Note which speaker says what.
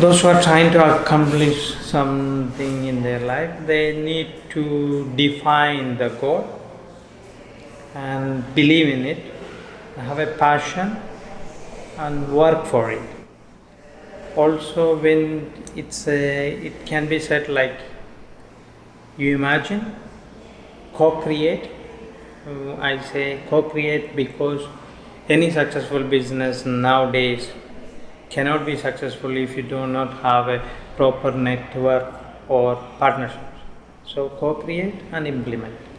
Speaker 1: those who are trying to accomplish something in their life they need to define the goal and believe in it have a passion and work for it also when it's a it can be said like you imagine co-create Uh, i say co-create because any successful business nowadays cannot be successful if you do not have a proper network or partnerships. So co-create and implement